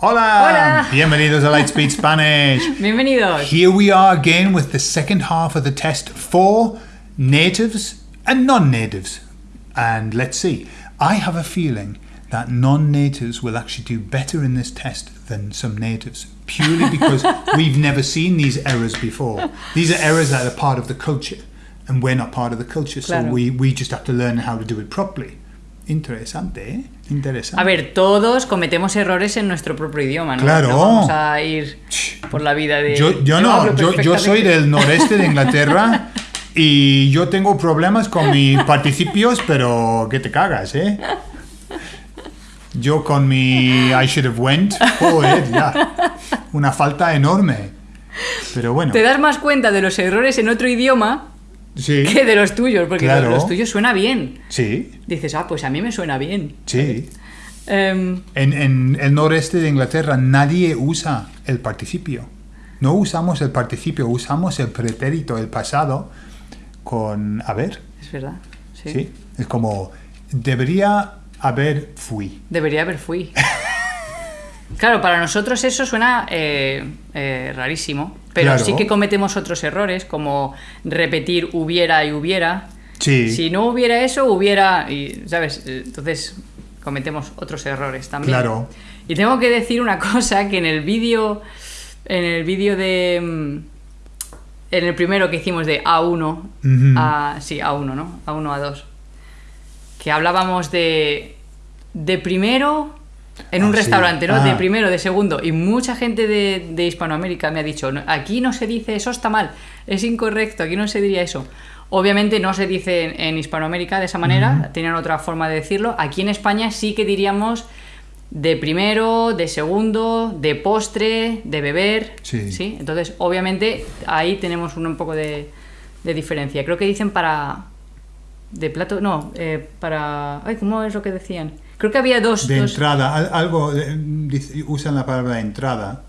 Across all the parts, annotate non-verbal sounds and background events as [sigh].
Hola! Hola. Bienvenidos a Lightspeed [laughs] Spanish. Bienvenidos. Here we are again with the second half of the test for natives and non-natives. And let's see. I have a feeling that non-natives will actually do better in this test than some natives purely [laughs] because we've never seen these errors before. These are errors that are part of the culture and we're not part of the culture so Claro. we, we just have to learn how to do it properly. Interesante, ¿eh? Interesante. A ver, todos cometemos errores en nuestro propio idioma, ¿no? Claro. No vamos a ir por la vida de... Yo, yo no, yo, yo soy del noreste de Inglaterra [laughs] y yo tengo problemas con mis participios, pero que te cagas, ¿eh? Yo con mi I should have went, joder, ya. Una falta enorme. Pero bueno, Te das más cuenta de los errores en otro idioma sí, [laughs] que de los tuyos, porque Claro. los tuyos suena bien. sí, Dices, ah, pues a mí me suena bien. sí. Em, En, en el noreste de Inglaterra nadie usa el participio. No usamos el participio, usamos el pretérito, el pasado, con haber. es verdad. Sí. ¿sí? Es como, debería haber fui. Debería haber fui. [laughs] Claro, para nosotros eso suena eh, eh, rarísimo, pero Claro. sí que cometemos otros errores, como repetir hubiera y hubiera. Sí, Si no hubiera eso, hubiera. Y, ¿Sabes? Entonces cometemos otros errores también. Claro. Y tengo que decir una cosa: que en el vídeo. En el vídeo de. mm, En el primero que hicimos de A1. Ujú. a, sí, A1, ¿no? A1, A2. Que hablábamos de. De primero. En un Ah, sí. restaurante, ¿no? Ah. De primero, de segundo. Y mucha gente de, de Hispanoamérica me ha dicho, "No, aquí no se dice eso está mal, es incorrecto, aquí no se diría eso. Obviamente no se dice en, en Hispanoamérica de esa manera, tienen otra forma de decirlo. Aquí en España sí que diríamos de primero, de segundo, de postre, de beber. Sí. Entonces, obviamente, ahí tenemos un, un poco de, de diferencia. Creo que dicen para. De plato. No, eh, para. Ay, ¿cómo es lo que decían? Creo que había dos. de dos- entrada, al- algo, dice- usan la palabra entrada.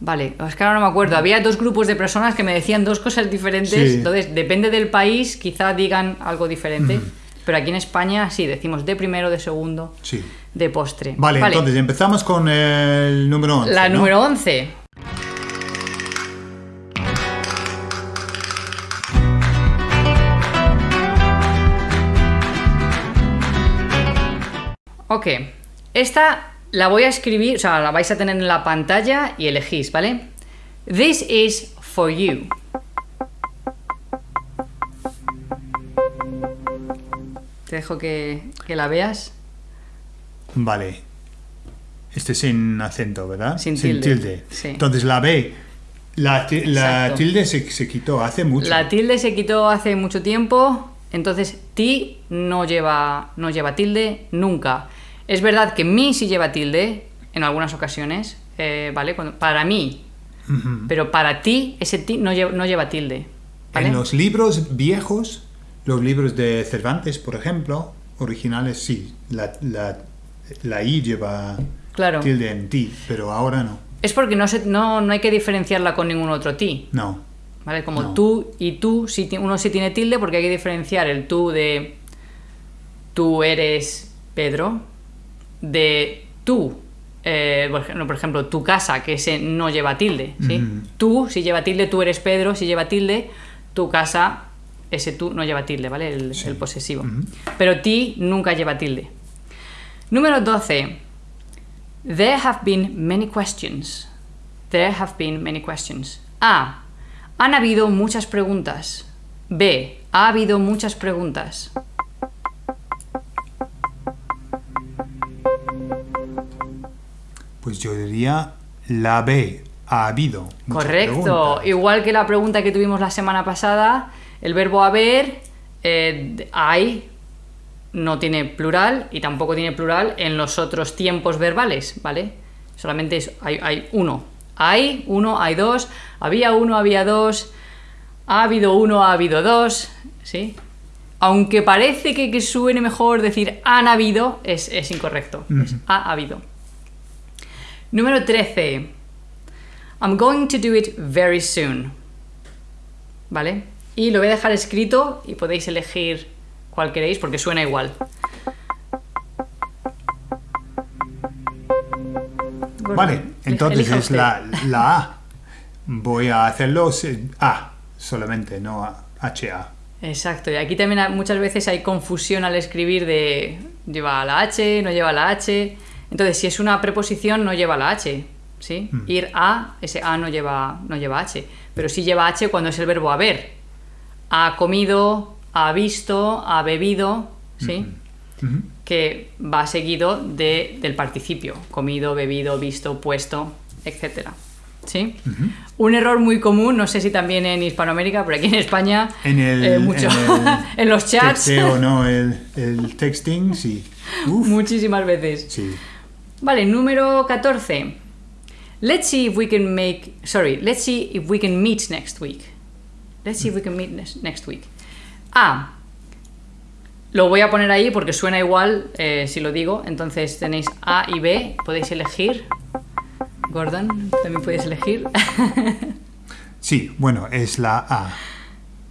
Vale, es que ahora no me acuerdo. Había dos grupos de personas que me decían dos cosas diferentes. Sí. Entonces, depende del país, quizá digan algo diferente. Pero aquí en España sí, decimos de primero, de segundo, Sí. de postre. Vale, entonces empezamos con el número 11. La ¿no? número 11. Ok, esta la voy a escribir, o sea, la vais a tener en la pantalla y elegís, ¿vale? This is for you. Te dejo que, que la veas. Vale. Este sin acento, ¿verdad? Sin tilde, sí. Entonces la B, la, la tilde se, se quitó hace mucho. La tilde se quitó hace mucho tiempo, entonces ti no lleva, no lleva tilde nunca. Es verdad que mi sí lleva tilde en algunas ocasiones, eh, ¿vale? Cuando- para mí, pero para ti ese ti no lleva, no lleva tilde. ¿vale? En los libros viejos, los libros de Cervantes, por ejemplo, originales, sí, la, la, la I lleva Claro. tilde en ti, pero ahora no. Es porque no, se, no, no hay que diferenciarla con ningún otro ti. No. ¿Vale? Como No. tú y tú, uno sí tiene tilde porque hay que diferenciar el tú de tú eres Pedro, de tú, eh, por ejemplo- por ejemplo, tu casa, que ese no lleva tilde. Tú, si lleva tilde, tú eres Pedro, si lleva tilde, tu casa, ese tú no lleva tilde, ¿vale? El, Sí. el posesivo. Pero ti nunca lleva tilde. Número 12. There have been many questions. There have been many questions. A. Han habido muchas preguntas. B. Ha habido muchas preguntas. Pues yo diría la B, ha habido. Correcto. preguntas. Igual que la pregunta que tuvimos la semana pasada, el verbo haber, eh, hay, no tiene plural y tampoco tiene plural en los otros tiempos verbales, ¿vale? Solamente es- hay, hay uno. Hay uno, hay dos, había uno, había dos, ha habido uno, ha habido dos, ¿sí? Aunque parece que, que suene mejor decir han habido, es, es incorrecto. Es ha habido. Número 13. I'm going to do it very soon. ¿Vale? Y lo voy a dejar escrito y podéis elegir cuál queréis porque suena igual. Vale, entonces es la, la A. Voy a hacerlo A solamente, no a- HA. Exacto, y aquí también muchas veces hay confusión al escribir de lleva la H, no lleva la H. Entonces, si es una preposición, no lleva la H, ¿sí? Ir a, ese a no lleva, no lleva H, pero sí lleva H cuando es el verbo haber. Ha comido, ha visto, ha bebido, ¿sí? Ujú. Que va seguido de, del participio, comido, bebido, visto, puesto, etc. ¿Sí? Un error muy común, no sé si también en Hispanoamérica, pero aquí en España En el, eh, mucho. en el [laughs] en los chats, texteo, no, el, el texting, sí. [laughs] Uf, muchísimas veces. sí. Vale, número 14. Let's see if we can make. Sorry, let's see if we can meet next week. Let's see if we can meet next week. A. Lo voy a poner ahí porque suena igual eh, si lo digo. Entonces tenéis A y B. Podéis elegir. Gordon, también podéis elegir. [laughs] Sí, bueno, es la A.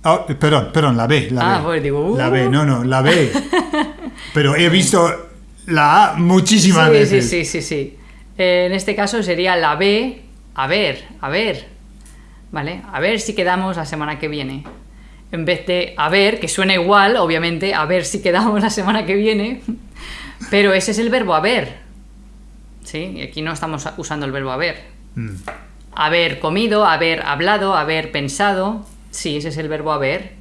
Oh, perdón, perdón, la B. La Ah, B. pues digo, La uh. B, no, no, la B. [laughs] Pero he visto la A muchísimas sí, sí, veces. sí, sí, sí. Eh, en este caso sería la B. A ver, a ver. ¿Vale? A ver si quedamos la semana que viene. En vez de a ver, que suena igual, obviamente, a ver si quedamos la semana que viene. [laughs] Pero ese es el verbo haber. ¿Sí? Y aquí no estamos usando el verbo haber. Mm, Haber comido, haber hablado, haber pensado. Sí, ese es el verbo haber.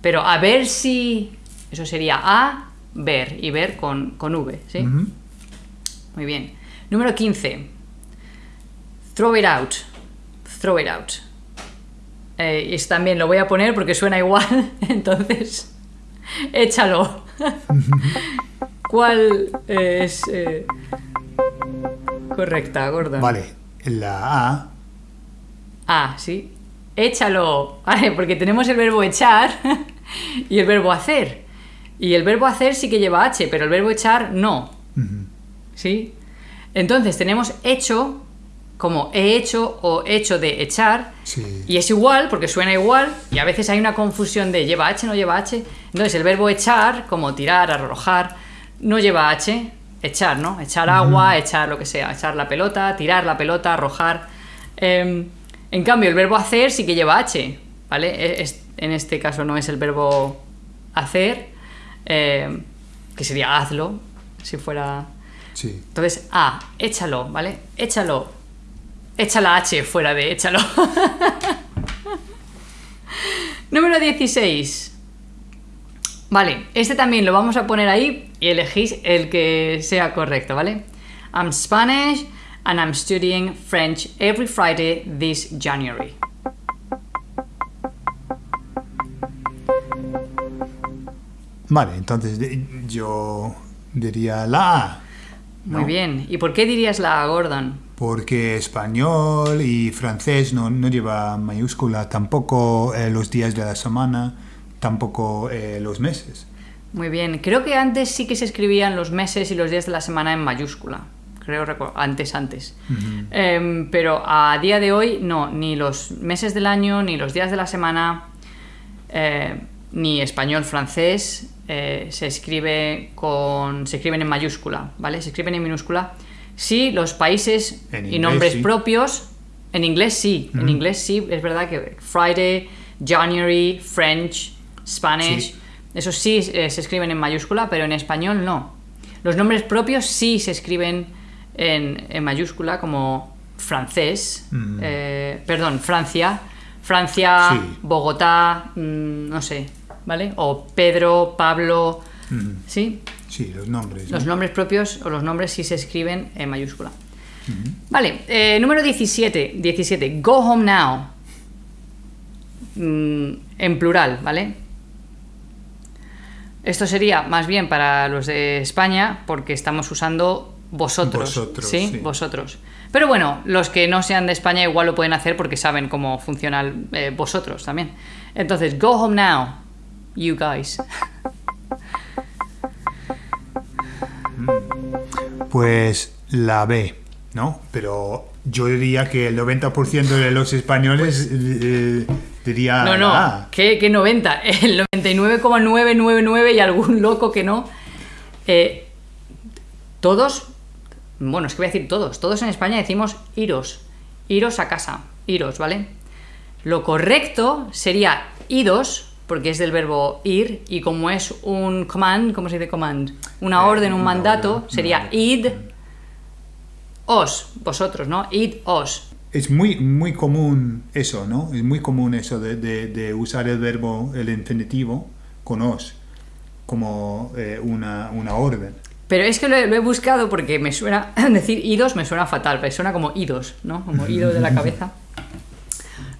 Pero a ver si. Eso sería a ver y ver con, con V. ¿sí? Muy bien. Número 15. Throw it out. Throw it out. Eh, y también lo voy a poner porque suena igual. [laughs] Entonces, [laughs] échalo. [laughs] ¿Cuál es eh, correcta, Gordon? Vale, la A. Ah, sí. Échalo. Vale, porque tenemos el verbo echar y el verbo hacer. Y el verbo hacer sí que lleva H, pero el verbo echar no. ¿Sí? Entonces tenemos hecho como he hecho o hecho de echar. Sí. Y es igual, porque suena igual, y a veces hay una confusión de lleva H, no lleva H. Entonces el verbo echar, como tirar, arrojar, no lleva H, echar, ¿no? Echar agua, echar lo que sea, echar la pelota, tirar la pelota, arrojar. Em, en cambio, el verbo hacer sí que lleva H, ¿vale? E- es- en este caso no es el verbo hacer, em, que sería hazlo, si fuera... Sí. Entonces, A, échalo, ¿vale? Échalo. Echa la H fuera de échalo. [laughs] Número 16. Vale, este también lo vamos a poner ahí y elegís el que sea correcto, ¿vale? I'm Spanish and I'm studying French every Friday this January. Vale, entonces yo diría la A. Muy bien. ¿Y por qué dirías la A, Gordon? Porque español y francés no, no lleva mayúscula, tampoco eh, los días de la semana, tampoco eh, los meses. Muy bien. Creo que antes sí que se escribían los meses y los días de la semana en mayúscula. Creo antes, antes. Em, pero a día de hoy no, ni los meses del año, ni los días de la semana, eh, ni español, francés eh, se escribe con, se escriben en mayúscula, ¿vale? Se escriben en minúscula. Sí, los países En y inglés, nombres sí. propios. En inglés sí, en inglés sí, es verdad que Friday, January, French, Spanish, Sí. esos sí eh, se escriben en mayúscula, pero en español no. Los nombres propios sí se escriben en, en mayúscula, como francés, Mm. eh, perdón, Francia, Francia, Sí. Bogotá, mm, no sé, ¿vale? O Pedro, Pablo, Mm, ¿sí? Sí, los nombres. ¿no? Los nombres propios o los nombres sí se escriben en mayúscula. Vale, eh, número 17, 17. Go home now. Mm, en plural, ¿vale? Esto sería más bien para los de España porque estamos usando vosotros. Vosotros, ¿sí? sí. Vosotros. Pero bueno, los que no sean de España igual lo pueden hacer porque saben cómo funciona eh, vosotros también. Entonces, go home now, you guys. Pues la B, ¿no? Pero yo diría que el 90% de los españoles eh, diría No, no, la A. ¿qué, qué 90? El 99,999 y algún loco que no. Eh, todos Bueno, es que voy a decir todos. Todos en España decimos iros. Iros a casa. Iros, ¿vale? Lo correcto sería idos, porque es del verbo ir, y como es un command, ¿cómo se dice command? Una Eh, orden, un una mandato, orden, sería id os, vosotros, ¿no? Id os. Es muy, muy común eso, ¿no? Es muy común eso de, de- de usar el verbo, el infinitivo, con os, como eh, una, una orden. Pero es que lo he, lo he buscado porque me suena, [laughs] decir idos me suena fatal, pero suena como idos, ¿no? Como ido de la [laughs] cabeza.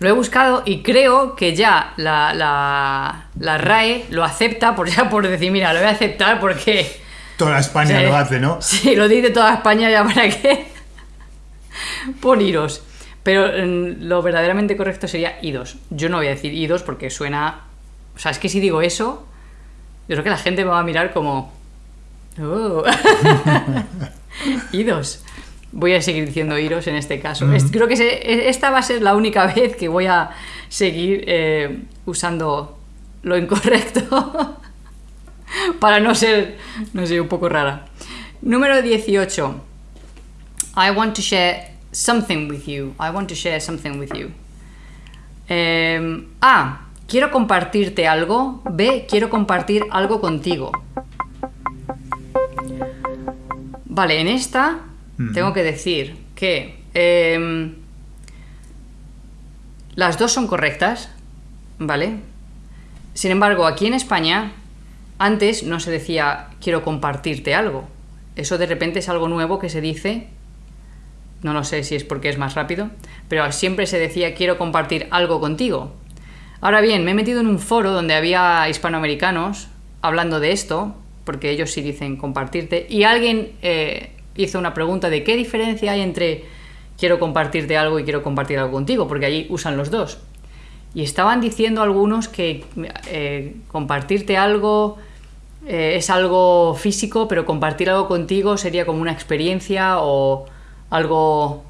Lo he buscado y creo que ya la, la, la RAE lo acepta por, [laughs] ya por decir, mira, lo voy a aceptar porque... Toda España lo hace, ¿no? [laughs] Sí, lo dice toda España ya para qué. [laughs] Pon iros. Pero mm, lo verdaderamente correcto sería idos. Yo no voy a decir idos porque suena. O sea, es que si digo eso, yo creo que la gente me va a mirar como. "Oh". idos. Voy a seguir diciendo iros en este caso. Es- creo que se- esta va a ser la única [laughs] vez que voy a seguir eh, usando lo incorrecto. [laughs] para no ser, no sé, un poco rara. Número 18. I want to share something with you. I want to share something with you. Em, A. Quiero compartirte algo. B. Quiero compartir algo contigo. Vale, en esta tengo que decir que em, las dos son correctas, ¿vale? Sin embargo, aquí en España, antes no se decía quiero compartirte algo. Eso de repente es algo nuevo que se dice. No lo sé si es porque es más rápido, pero siempre se decía quiero compartir algo contigo. Ahora bien, me he metido en un foro donde había hispanoamericanos hablando de esto, porque ellos sí dicen compartirte, y alguien eh, hizo una pregunta de qué diferencia hay entre quiero compartirte algo y quiero compartir algo contigo, porque allí usan los dos. Y estaban diciendo algunos que eh, compartirte algo eh, es algo físico, pero compartir algo contigo sería como una experiencia o algo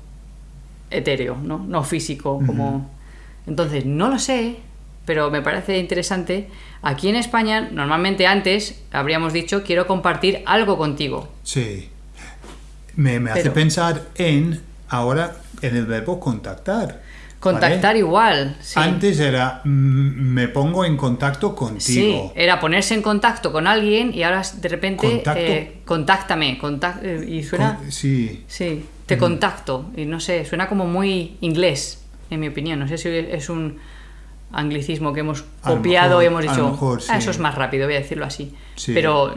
etéreo, ¿no? No físico, como... Entonces, no lo sé, pero me parece interesante. Aquí en España, normalmente antes habríamos dicho quiero compartir algo contigo. Sí. Me, me hace pensar en, ahora, en el verbo contactar. Contactar ¿vale? igual. Sí. Antes era, mm, me pongo en contacto Sí, contigo. era ponerse en contacto con alguien y ahora de repente Contacto. eh, contáctame. eh, y suena... Con- sí. Sí, te contacto. Y no sé, suena como muy inglés, en mi opinión. No sé si es un anglicismo que hemos copiado mejor- y hemos dicho, mejor, "Ah, eso es más rápido, voy a decirlo así. Sí. Pero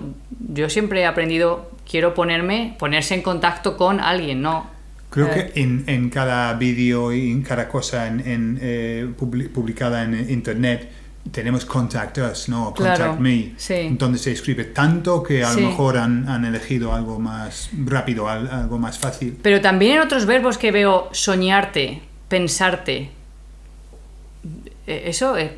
yo siempre he aprendido, quiero ponerme, ponerse en contacto con alguien, ¿no? Creo Eh, que en, en cada vídeo y en cada cosa en, en, eh, publi- publicada en internet tenemos contact us, ¿no? Contact Claro, me. sí. Entonces se escribe tanto que a lo mejor han, han elegido algo más rápido, al- algo más fácil. Pero también en otros verbos que veo soñarte, pensarte. Eh, Eso eh,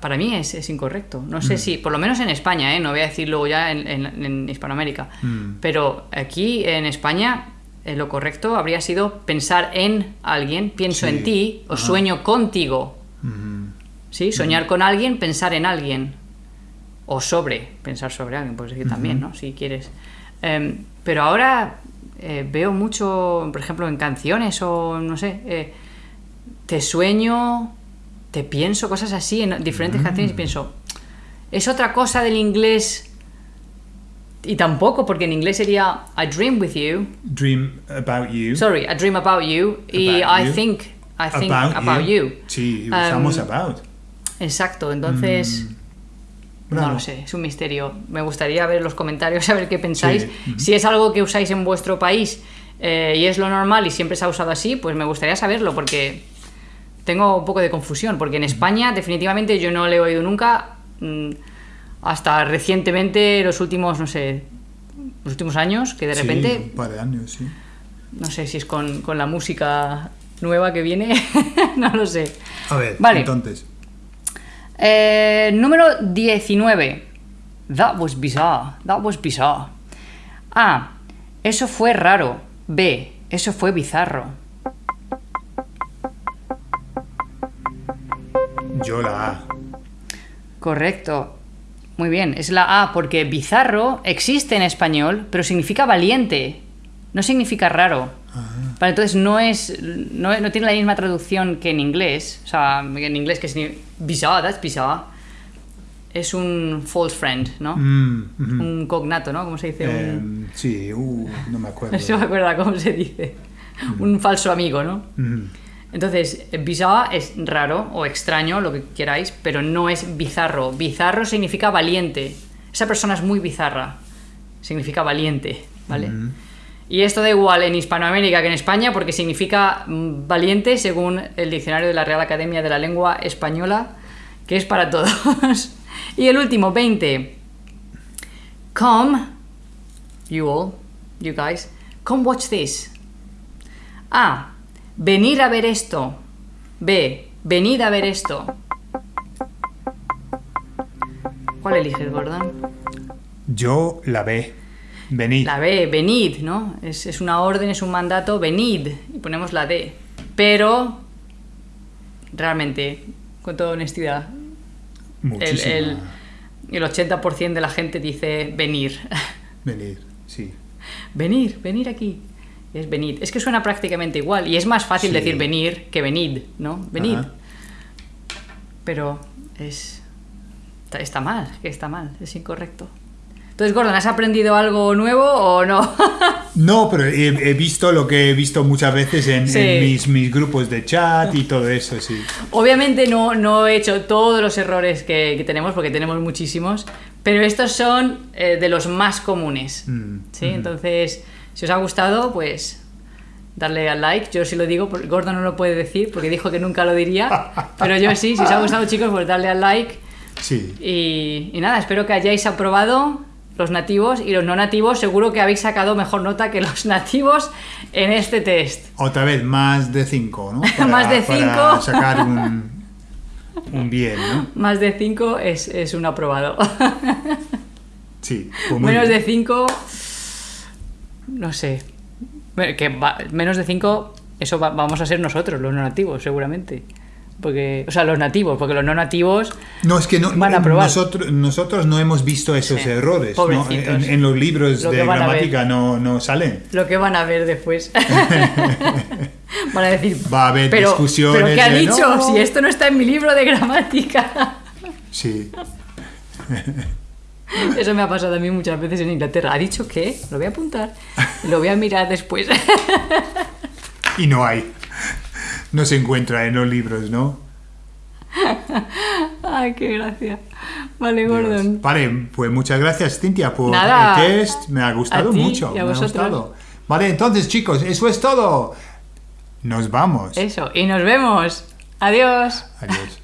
para mí es, es incorrecto. No Mm. sé si, por lo menos en España, ¿eh? no voy a decirlo ya en, en- en Hispanoamérica, Mm. pero aquí en España eh, lo correcto habría sido pensar en alguien, pienso Sí. en ti o Ajá. sueño contigo. Mm. ¿Sí? Soñar con alguien, pensar en alguien. O sobre, pensar sobre alguien, puedes decir también, ¿no? Si quieres. Em, pero ahora veo mucho, por ejemplo, en canciones o no sé, te sueño, te pienso, cosas así en diferentes canciones y pienso, es otra cosa del inglés. Y tampoco, porque en inglés sería I dream with you. Dream about you. Sorry, I dream about you. y About I you. think, I think about, you. Sí, usamos Um, about. Exacto, entonces. Mm. No lo sé, es un misterio. Me gustaría ver los comentarios, [laughs] saber qué pensáis. Sí. Si es algo que usáis en vuestro país eh, y es lo normal y siempre se ha usado así, pues me gustaría saberlo porque tengo un poco de confusión. Porque en España, definitivamente, yo no le he oído nunca, mm, hasta recientemente, los últimos, no sé, los últimos años, que de Sí, repente, un par de años, sí. no sé si es con, con la música nueva que viene, [laughs] no lo sé. A ver, Vale. entonces. Eh, número 19. That was bizarre. That was bizarre. A. Eso fue raro. B. Eso fue bizarro. Yo la A. Correcto. Muy bien, es la A porque bizarro existe en español, pero significa valiente. no significa raro. Vale, entonces no es no, no tiene la misma traducción que en inglés. O sea, en inglés que significa bizarre, that's bizarre. Es un false friend, ¿no? Mm. Un cognato, ¿no? ¿Cómo se dice? Un- Em, sí, uh, no me acuerdo. [laughs] No se me acuerda cómo se dice. Un falso amigo, ¿no? Entonces, bizarre es raro o extraño, lo que queráis, pero no es bizarro. Bizarro significa valiente. Esa persona es muy bizarra. Significa valiente, ¿vale? Y esto da igual en Hispanoamérica que en España porque significa mm, valiente según el diccionario de la Real Academia de la Lengua Española, que es para todos. [laughs] y el último, 20. Come, you all, you guys, come watch this. A. Venir a ver esto. B. Venid a ver esto. ¿Cuál eliges, Gordon? Yo la ve. Venid. La B, venid, ¿no? Es, es una orden, es un mandato, venid. Y ponemos la D. Pero, realmente, con toda honestidad, el, el, el 80% de la gente dice venir. [laughs] Venid, sí. venir, venir aquí. Es venid. Es que suena prácticamente igual. Y es más fácil Sí. decir venir que venid, ¿no? Venid. Ajá. Pero es. Está, está mal, que está mal, es incorrecto. Entonces, Gordon, ¿has aprendido algo nuevo o no? [laughs] No, pero he, he visto lo que he visto muchas veces en, Sí. en mis, mis grupos de chat y todo eso, sí. Obviamente no, no he hecho todos los errores que, que tenemos, porque tenemos muchísimos, pero estos son eh, de los más comunes. Mm, ¿sí? Entonces, si os ha gustado, pues darle al like. Yo sí lo digo, porque Gordon no lo puede decir, porque dijo que nunca lo diría, [laughs] pero yo sí, si os ha gustado chicos, pues darle al like. Sí. Y, y nada, espero que hayáis aprobado los nativos y los no nativos. Seguro que habéis sacado mejor nota que los nativos en este test. Otra vez, más de 5, ¿no? [laughs] Más de para cinco. sacar un, [laughs] un bien, ¿no? Más de 5 es, es un aprobado. Sí. pues menos bien. de 5, no sé. Que va- menos de 5, eso va- vamos a ser nosotros, los no nativos, seguramente. Porque, o sea, los nativos, porque los no nativos No, es que no, Van a probar. nosotros, nosotros no hemos visto esos Sí. errores. En, en los libros Lo de gramática no, no salen. lo que van a ver después. [laughs] van a decir, Va a haber pero, discusiones ¿Pero qué ha de, dicho? Si esto no está en mi libro de gramática. Sí. [laughs] [laughs] Eso me ha pasado a mí muchas veces en Inglaterra. ¿Ha dicho qué? Lo voy a apuntar. Lo voy a mirar después. Y no hay. No se encuentra en los libros, ¿no? Ay, qué gracia. Vale, Dios. Gordon. Vale, pues muchas gracias, Cintia, por Nada. el test. Me ha gustado A ti mucho. y a me ha gustado. Vale, entonces, chicos, eso es todo. Nos vamos. Eso, y nos vemos. Adiós. Adiós.